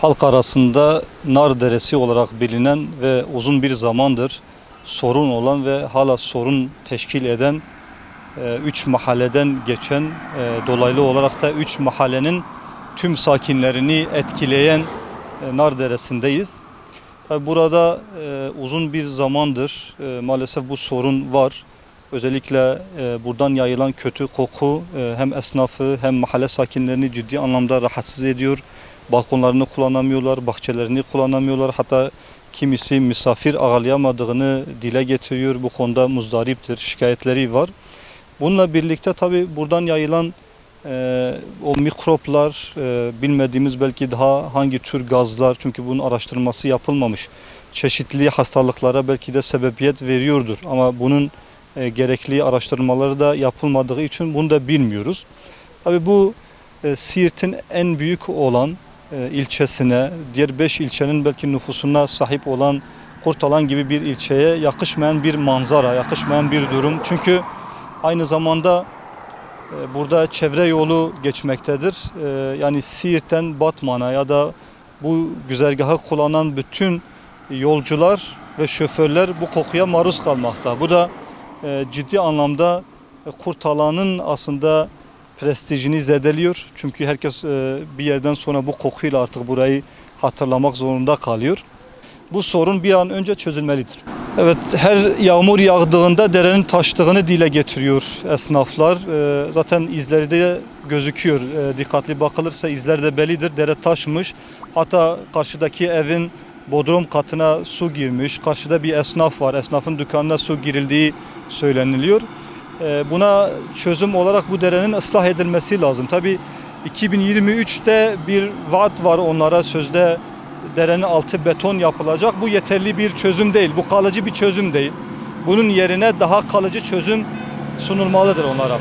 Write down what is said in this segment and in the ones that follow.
halk arasında Nar Deresi olarak bilinen ve uzun bir zamandır sorun olan ve hala sorun teşkil eden e, üç mahalleden geçen e, dolaylı olarak da üç mahallenin tüm sakinlerini etkileyen e, Nar Deresi'ndeyiz. Tabi Burada e, uzun bir zamandır e, maalesef bu sorun var. Özellikle e, buradan yayılan kötü koku e, hem esnafı hem mahalle sakinlerini ciddi anlamda rahatsız ediyor. Balkonlarını kullanamıyorlar, bahçelerini kullanamıyorlar. Hatta kimisi misafir ağırlayamadığını dile getiriyor. Bu konuda muzdariptir, şikayetleri var. Bununla birlikte tabi buradan yayılan e, o mikroplar, e, bilmediğimiz belki daha hangi tür gazlar, çünkü bunun araştırması yapılmamış. Çeşitli hastalıklara belki de sebebiyet veriyordur. Ama bunun e, gerekli araştırmaları da yapılmadığı için bunu da bilmiyoruz. Tabi bu e, Siirt'in en büyük olan ilçesine, diğer 5 ilçenin belki nüfusuna sahip olan Kurtalan gibi bir ilçeye yakışmayan bir manzara, yakışmayan bir durum. Çünkü aynı zamanda e, burada çevre yolu geçmektedir. E, yani Siirt'ten Batman'a ya da bu güzergahı kullanan bütün yolcular ve şoförler bu kokuya maruz kalmakta. Bu da e, ciddi anlamda e, Kurtalan'ın aslında prestijini zedeliyor. Çünkü herkes e, bir yerden sonra bu kokuyla artık burayı hatırlamak zorunda kalıyor. Bu sorun bir an önce çözülmelidir. Evet her yağmur yağdığında derenin taştığını dile getiriyor esnaflar. E, zaten izleri de gözüküyor. E, dikkatli bakılırsa izler de bellidir. Dere taşmış. Hatta karşıdaki evin bodrum katına su girmiş. Karşıda bir esnaf var. Esnafın dükkanına su girildiği söyleniliyor. E, buna çözüm olarak bu derenin ıslah edilmesi lazım. Tabi 2023'te bir vaat var onlara sözde derenin altı beton yapılacak. Bu yeterli bir çözüm değil. Bu kalıcı bir çözüm değil. Bunun yerine daha kalıcı çözüm sunulmalıdır onlara.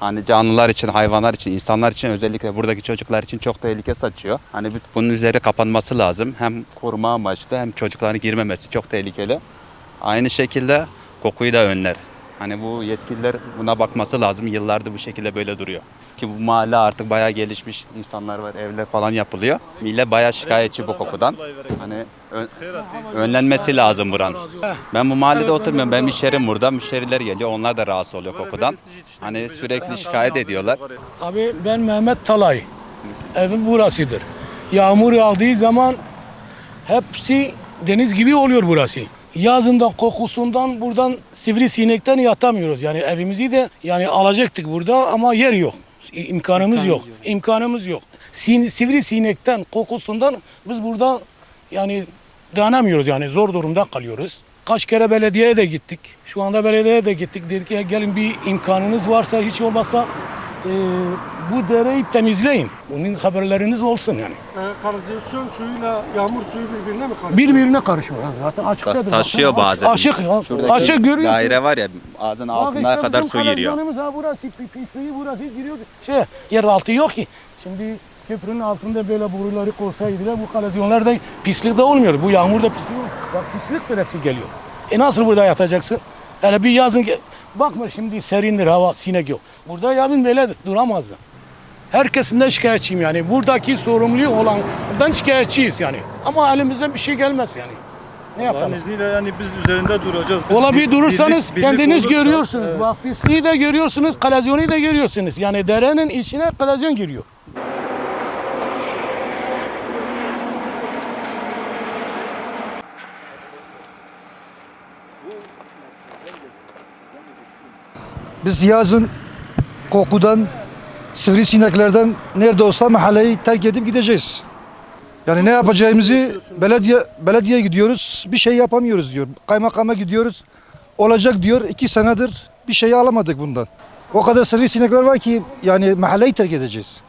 Hani canlılar için, hayvanlar için, insanlar için özellikle buradaki çocuklar için çok tehlike saçıyor. Hani bu- bunun üzeri kapanması lazım. Hem koruma amaçlı hem çocukların girmemesi çok tehlikeli. Aynı şekilde kokuyu da önler. Hani bu yetkililer buna bakması lazım. Yıllardır bu şekilde böyle duruyor. Ki bu mahalle artık bayağı gelişmiş insanlar var, evler falan yapılıyor. Millet bayağı şikayetçi bu kokudan. Hani ön- önlenmesi lazım buranın. Ben bu mahallede oturmuyorum. Ben müşterim burada. Müşteriler geliyor. Onlar da rahatsız oluyor kokudan. Hani sürekli şikayet ediyorlar. Abi ben Mehmet Talay. Evim burasıdır. Yağmur yağdığı zaman hepsi deniz gibi oluyor burası. Yazından kokusundan buradan sivrisinekten yatamıyoruz. Yani evimizi de yani alacaktık burada ama yer yok. İmkanımız yok. İmkanımız yok. Sin, sivrisinekten kokusundan biz burada yani dayanamıyoruz yani zor durumda kalıyoruz. Kaç kere belediyeye de gittik. Şu anda belediyeye de gittik. Dedik ki gelin bir imkanınız varsa hiç olmazsa e, bu dereyi temizleyin. Bunun haberleriniz olsun yani. E, kanalizasyon suyuyla yağmur suyu birbirine mi karışıyor? Birbirine karışıyor. yani. Zaten açıktadır. zaten. taşıyor bazen. Açık ya. Şuradaki Açık görüyorsun. Daire var ya ağzının Bak altına işte kadar su giriyor. Ha burası pi- pisliği burası giriyor. Şey yer altı yok ki. Şimdi köprünün altında böyle boruları koysaydılar bu kalazyonlar da pislik de olmuyor. Bu yağmur da pislik olmuyor. Bak pisliktir hepsi geliyor. E nasıl burada yatacaksın? Yani bir yazın bakma şimdi serindir hava sinek yok. Burada yazın böyle duramazdı. Herkesinden şikayetçiyim yani. Buradaki sorumlu olandan şikayetçiyiz yani. Ama elimizden bir şey gelmez yani. Ne yapalım? Allah'ın izniyle yani biz üzerinde duracağız. Biz Ola bir durursanız birlik- birlik kendiniz olursa, görüyorsunuz. evet. Bak pisliği de görüyorsunuz, kalazyonu da görüyorsunuz. Yani derenin içine kalazyon giriyor. Biz yazın kokudan, sivrisineklerden nerede olsa mahalleyi terk edip gideceğiz. Yani ne yapacağımızı belediye belediye gidiyoruz, bir şey yapamıyoruz diyor. Kaymakama gidiyoruz, olacak diyor. iki senedir bir şey alamadık bundan. O kadar sivrisinekler var ki yani mahalleyi terk edeceğiz.